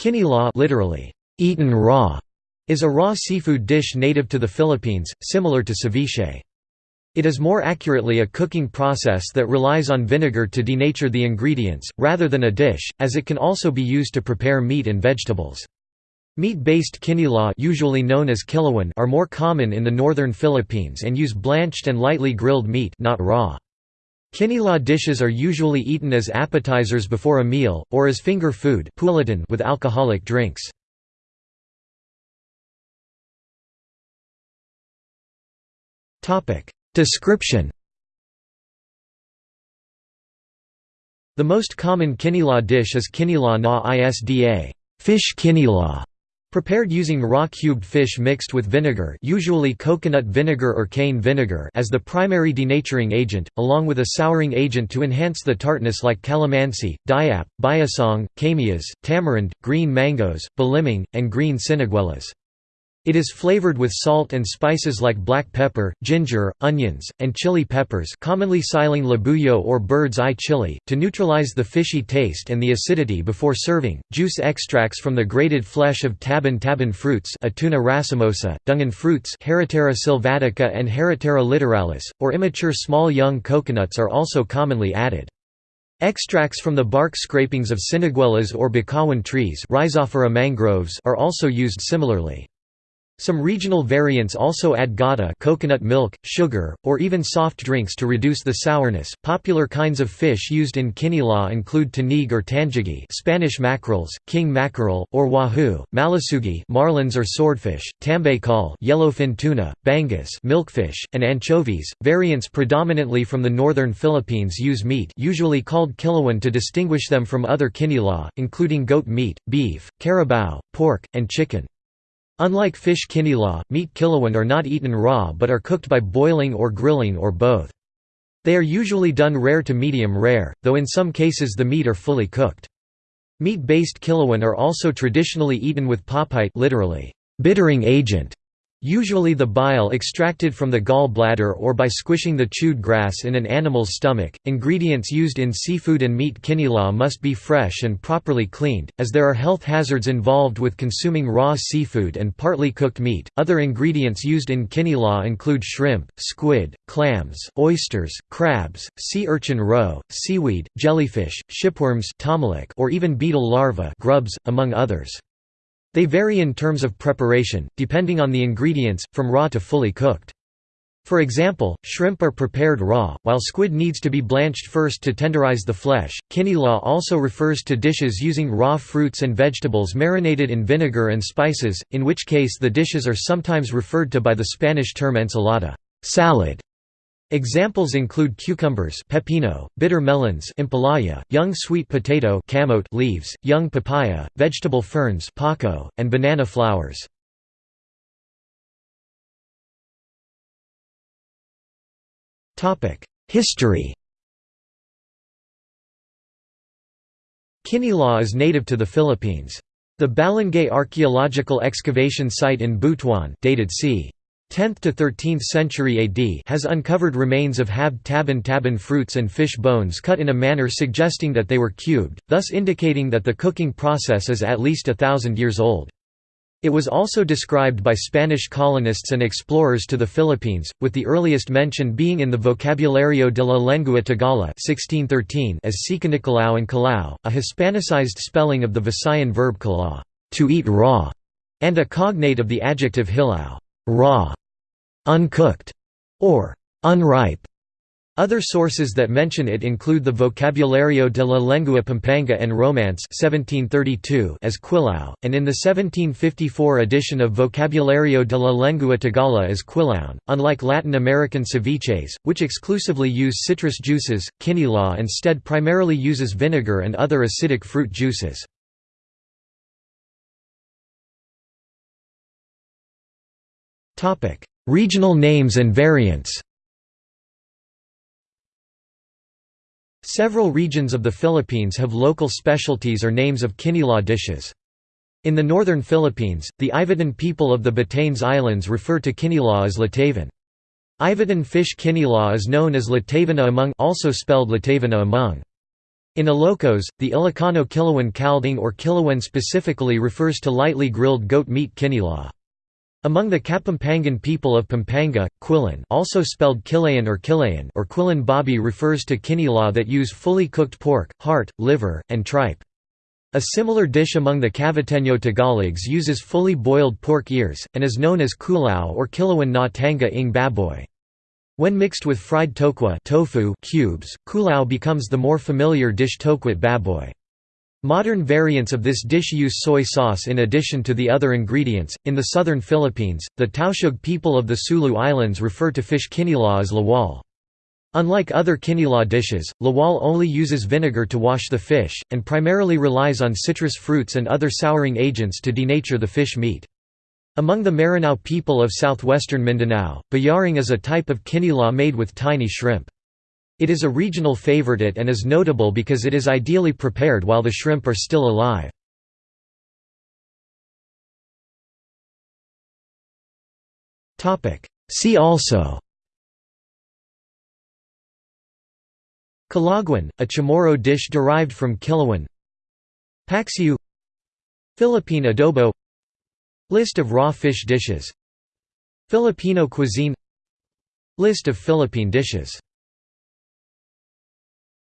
Kinilaw literally, eaten raw, is a raw seafood dish native to the Philippines, similar to ceviche. It is more accurately a cooking process that relies on vinegar to denature the ingredients, rather than a dish, as it can also be used to prepare meat and vegetables. Meat-based kinilaw usually known as are more common in the northern Philippines and use blanched and lightly grilled meat not raw. Kinilaw dishes are usually eaten as appetizers before a meal, or as finger food with alcoholic drinks. Description The most common kinilaw dish is kinilaw na isda fish kinilaw", prepared using raw cubed fish mixed with vinegar usually coconut vinegar or cane vinegar as the primary denaturing agent, along with a souring agent to enhance the tartness like calamansi, dayap, biasong, kamias, tamarind, green mangoes, balimang, and green siniguelas. It is flavored with salt and spices like black pepper, ginger, onions, and chili peppers commonly siling labuyo or bird's eye chili, to neutralize the fishy taste and the acidity before serving. Juice extracts from the grated flesh of taban-taban fruits Atuna racemosa, dungan fruits Heritiera sylvatica and Heritiera littoralis, or immature small young coconuts are also commonly added. Extracts from the bark scrapings of siniguelas or bakawan trees mangroves are also used similarly. Some regional variants also add gata coconut milk, sugar, or even soft drinks to reduce the sourness. Popular kinds of fish used in kinilaw include tanig or tangigi, Spanish mackerels, king mackerel or wahoo, malasugi, marlins or swordfish, tambakol, yellowfin tuna, bangus, milkfish, and anchovies. Variants predominantly from the northern Philippines use meat, usually called kilawan to distinguish them from other kinilaw, including goat meat, beef, carabao, pork, and chicken. Unlike fish kinilaw, meat kilawan are not eaten raw but are cooked by boiling or grilling or both. They are usually done rare to medium rare, though in some cases the meat are fully cooked. Meat-based kilawan are also traditionally eaten with papite literally, bittering agent, Usually the bile extracted from the gall bladder or by squishing the chewed grass in an animal's stomach. Ingredients used in seafood and meat kinilaw must be fresh and properly cleaned, as there are health hazards involved with consuming raw seafood and partly cooked meat. Other ingredients used in kinilaw include shrimp, squid, clams, oysters, crabs, sea urchin roe, seaweed, jellyfish, shipworms or even beetle larvae grubs, among others. They vary in terms of preparation, depending on the ingredients, from raw to fully cooked. For example, shrimp are prepared raw, while squid needs to be blanched first to tenderize the flesh. Kinilaw also refers to dishes using raw fruits and vegetables marinated in vinegar and spices, in which case the dishes are sometimes referred to by the Spanish term ensalada salad", Examples include cucumbers pepino, bitter melons ampalaya, young sweet potato camote leaves, young papaya, vegetable ferns paco, and banana flowers. History Kinilaw is native to the Philippines. The Balangay archaeological excavation site in Butuan dated c. 10th to 13th century AD has uncovered remains of hab taban taban fruits and fish bones cut in a manner suggesting that they were cubed, thus indicating that the cooking process is at least a thousand years old. It was also described by Spanish colonists and explorers to the Philippines, with the earliest mention being in the Vocabulario de la Lengua Tagala 1613 as Sikanikalao and Kalao, a Hispanicized spelling of the Visayan verb kalaw to eat raw", and a cognate of the adjective hilaw raw uncooked, or unripe. Other sources that mention it include the Vocabulario de la Lengua Pampanga and Romance 1732 as quilao, and in the 1754 edition of Vocabulario de la Lengua Tagala as quilaun. Unlike Latin American ceviches, which exclusively use citrus juices, kinilaw instead primarily uses vinegar and other acidic fruit juices. Regional names and variants Several regions of the Philippines have local specialties or names of kinilaw dishes. In the northern Philippines, the Ivatan people of the Batanes Islands refer to kinilaw as latavan. Ivatan fish kinilaw is known as latavana among also spelled latavana among. In Ilocos, the Ilocano kilawan kalding or kilawan specifically refers to lightly grilled goat meat kinilaw. Among the Kapampangan people of Pampanga, quilin also spelled kilayan or kilayan or quilin babi refers to kinilaw that use fully cooked pork, heart, liver, and tripe. A similar dish among the Caviteño Tagalogs uses fully boiled pork ears, and is known as kulao or kilawan na tanga ing baboy. When mixed with fried tokwa tofu cubes, kulao becomes the more familiar dish tokwat baboy. Modern variants of this dish use soy sauce in addition to the other ingredients. In the southern Philippines, the Tausug people of the Sulu Islands refer to fish kinilaw as lawal. Unlike other kinilaw dishes, lawal only uses vinegar to wash the fish, and primarily relies on citrus fruits and other souring agents to denature the fish meat. Among the Maranao people of southwestern Mindanao, bayaring is a type of kinilaw made with tiny shrimp. It is a regional favorite and is notable because it is ideally prepared while the shrimp are still alive. See also. Kelaguen, a chamorro dish derived from kilawan. Paksiw Philippine adobo. List of raw fish dishes. Filipino cuisine. List of Philippine dishes